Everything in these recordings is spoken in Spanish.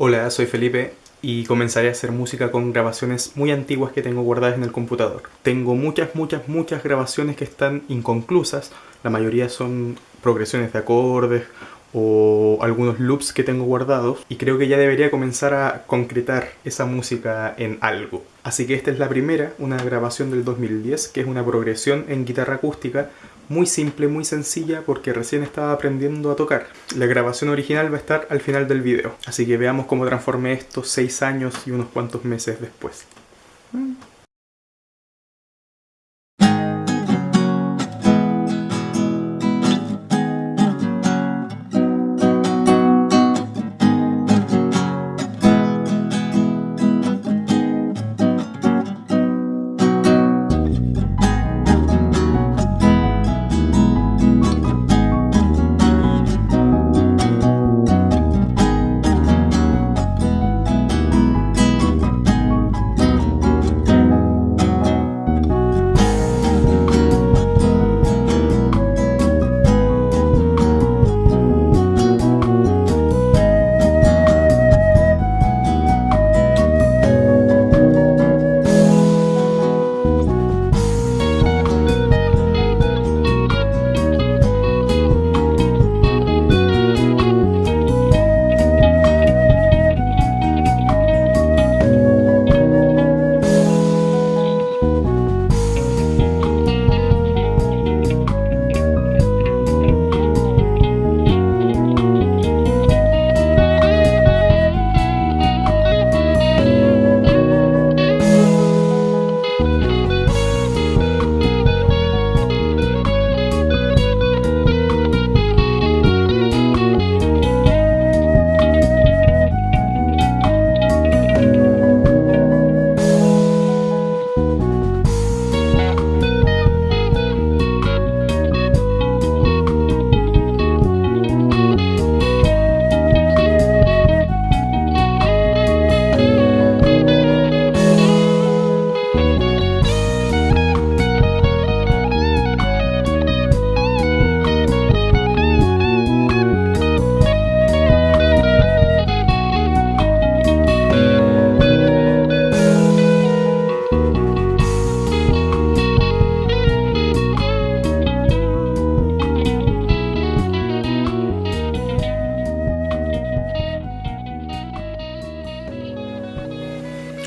Hola, soy Felipe y comenzaré a hacer música con grabaciones muy antiguas que tengo guardadas en el computador. Tengo muchas, muchas, muchas grabaciones que están inconclusas. La mayoría son progresiones de acordes o algunos loops que tengo guardados y creo que ya debería comenzar a concretar esa música en algo. Así que esta es la primera, una grabación del 2010, que es una progresión en guitarra acústica muy simple, muy sencilla, porque recién estaba aprendiendo a tocar. La grabación original va a estar al final del video, así que veamos cómo transformé esto 6 años y unos cuantos meses después.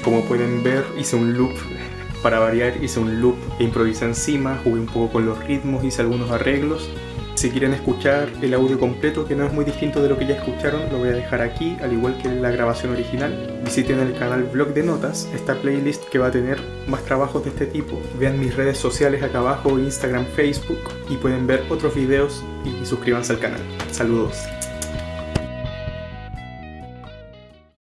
Como pueden ver, hice un loop para variar, hice un loop e improvisé encima, jugué un poco con los ritmos, hice algunos arreglos. Si quieren escuchar el audio completo, que no es muy distinto de lo que ya escucharon, lo voy a dejar aquí, al igual que la grabación original. Visiten el canal Blog de Notas, esta playlist que va a tener más trabajos de este tipo. Vean mis redes sociales acá abajo, Instagram, Facebook, y pueden ver otros videos y suscríbanse al canal. Saludos.